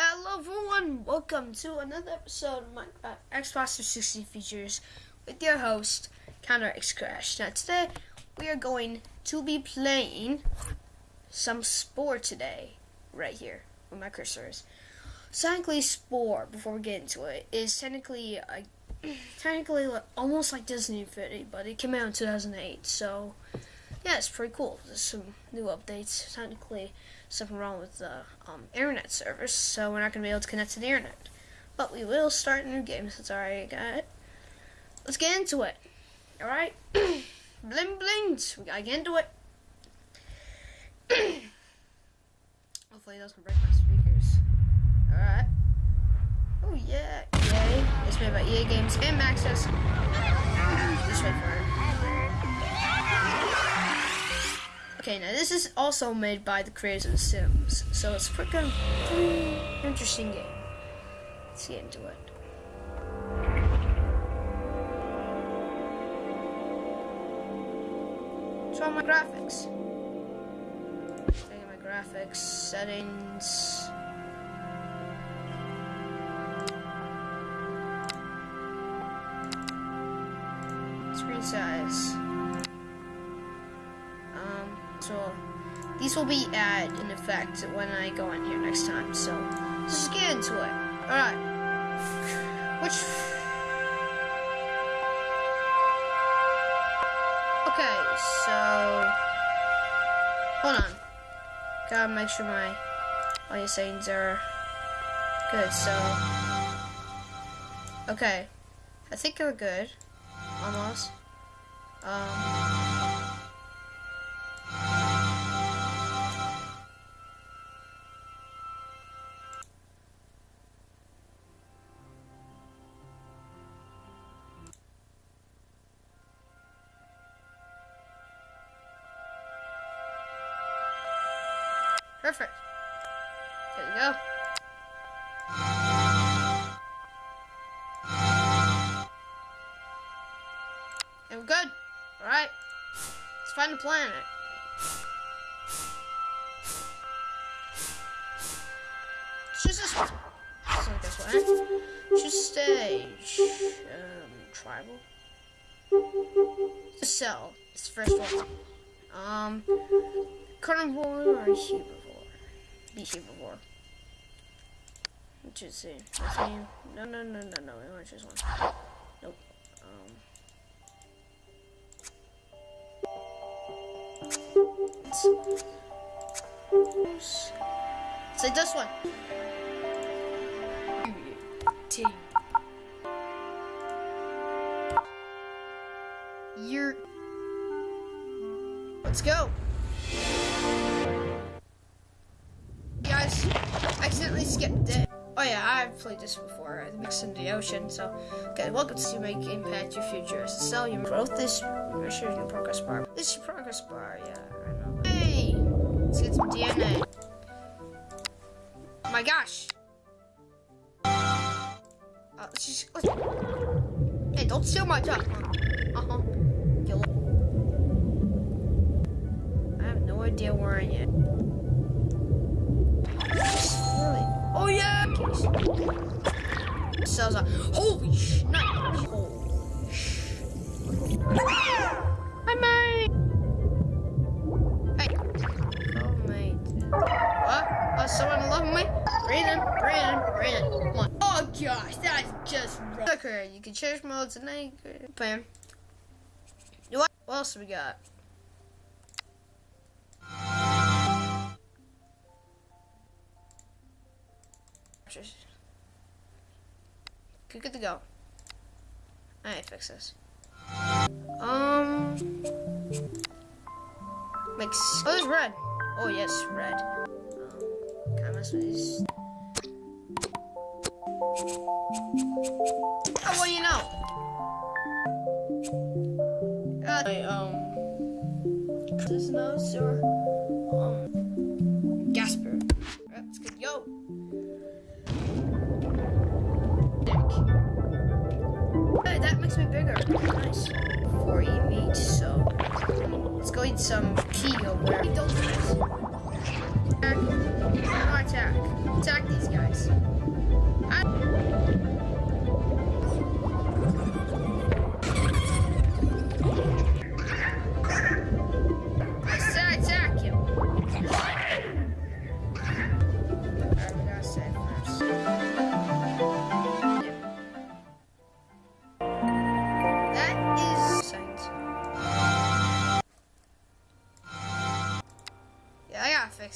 Hello everyone, welcome to another episode of uh, Xbox 360 features with your host, Counter X Crash. Now today we are going to be playing some Spore today, right here, where my cursor is. Technically, Spore, before we get into it, is technically a, technically almost like Disney Infinity, but it came out in 2008, so yeah, it's pretty cool. There's some new updates. Technically, something wrong with the um, internet service, so we're not going to be able to connect to the internet. But we will start a new game since I already got it. Let's get into it. Alright? bling blings! We gotta get into it. Hopefully it doesn't break my speakers. Alright. Oh yeah, yay. It's made by EA Games and Maxis. Just wait for it. Okay, now this is also made by the creators of The Sims, so it's a pretty, interesting game. Let's get into it. So my graphics. At my graphics settings. Screen size. These will be at in effect when I go in here next time. So let's just get into it. Alright. Which Okay, so hold on. Gotta make sure my your settings are good, so Okay. I think we're good. Almost. Um Perfect. There you go. And we're good. Alright. Let's find the planet. Choose this one. So this one. Choose stage. Um, tribal. The cell. It's the first one. Um, carnivore or herbivore? Be herbivore. Let's just see. Let's see. No, no, no, no, no. We want to one. Nope. Um. Say this one. Team. You're. Let's go. Accidentally skipped it. Oh yeah, I've played this before. I mixed in the ocean. So, okay, welcome to Make Impact Your Future. So, sell your growth. This sure your progress bar. This is your progress bar. Yeah, I know. Hey, let's get some DNA. Oh my gosh. Uh, let's just. Let's, hey, don't steal my job. Uh huh. Kill. I have no idea where I am. Oh yeah! Cells are. Holy! Not holy sh! Hi, mate. Hey. Oh mate. What? Oh, someone love me? Brandon, Brandon, Brandon. Oh gosh, that's just wrong. Okay, you can change modes and then bam. What? What else we got? Good, good to go. Alright, fix this. Um, makes. Oh, there's red. Oh yes, red. Um, can I mess with these? Oh, you know? Uh, I, um, this nose or some pea over there.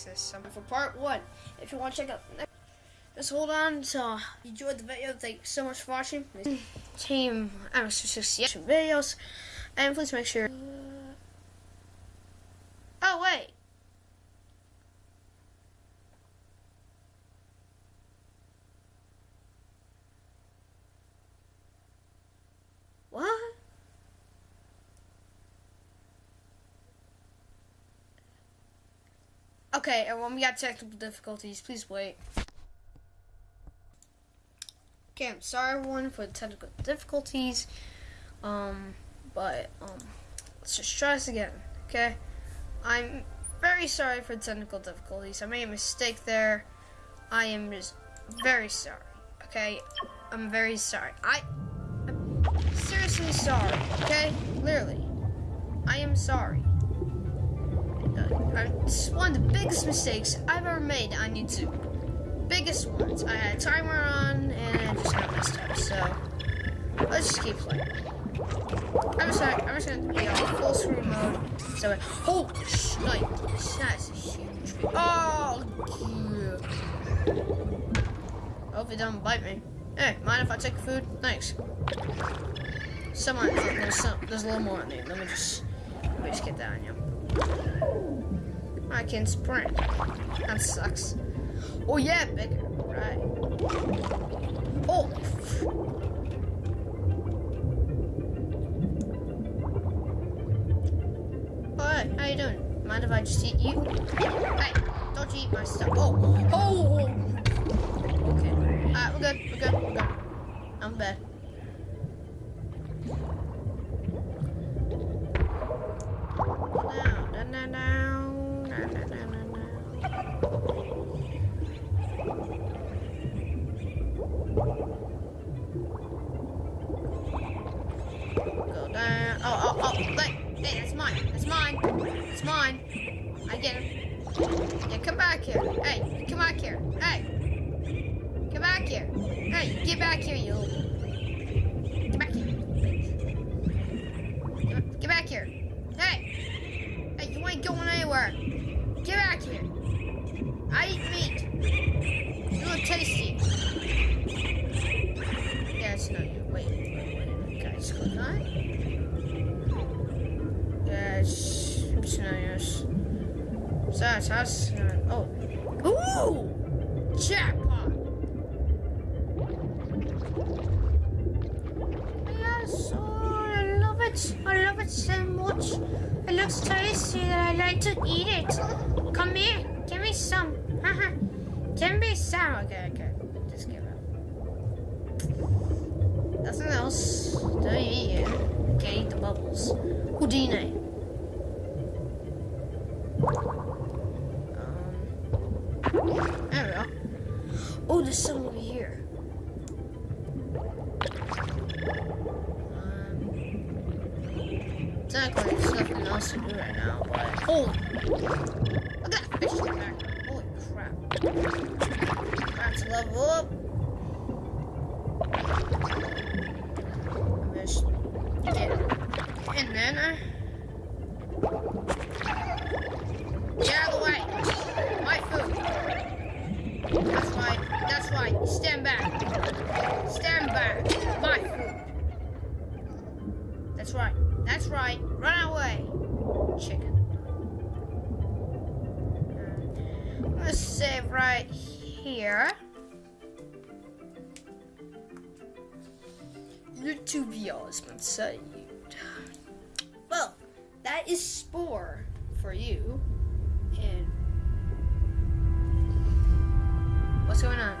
This. Um, for part one, if you want to check out, the next- just hold on. So, you enjoyed the video. Thank you so much for watching. Team MX60 videos, and please make sure. Oh wait. What? Okay, everyone, we got technical difficulties. Please wait. Okay, I'm sorry, everyone, for the technical difficulties. Um, but um, let's just try this again. Okay, I'm very sorry for the technical difficulties. I made a mistake there. I am just very sorry. Okay, I'm very sorry. I, I'm seriously sorry. Okay, literally, I am sorry. It's one of the biggest mistakes I've ever made on YouTube. Biggest ones. I had a timer on and I just got messed up. So let's just keep playing. I'm just gonna, I'm just gonna be on full screen mode. So holy shit, that's a huge. Oh, yeah. Hope it don't bite me. Hey, mind if I take food? Thanks. Someone, oh, there's some, there's a little more on there. Let me just, let me just get that on you. I can sprint. That sucks. Oh yeah, bigger. Right. Oh. Hi, how you doing? Mind if I just eat you? Hey, don't you eat my stuff. Oh, oh. oh. Okay. Alright, we're good. We're good. We're good. I'm bad. It's mine. I get him. Yeah, come back here. Hey, come back here. Hey. Come back here. Hey, get back here, you. Get back here. Get back here. Hey. Hey, you ain't going anywhere. Get back here. I eat meat. You look tasty. That's us. Oh. Ooh! Jackpot! Yes, oh, I love it. I love it so much. It looks tasty that I like to eat it. Come here. Give me some. Haha. Give me some. Okay, okay. Just give it. Nothing else. Don't eat it. Can't eat the bubbles. Houdini. Um, technically, there's nothing else to do right now, but holy! Look at that fish in the back. Holy crap! Let's level up. Just get in there. Get out of the way. My food. That's right. That's right. Stand back. Stand back. My food. That's right. That's right. Let's save right here. YouTube videos been saved. Well, that is Spore for you. And what's going on?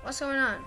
What's going on?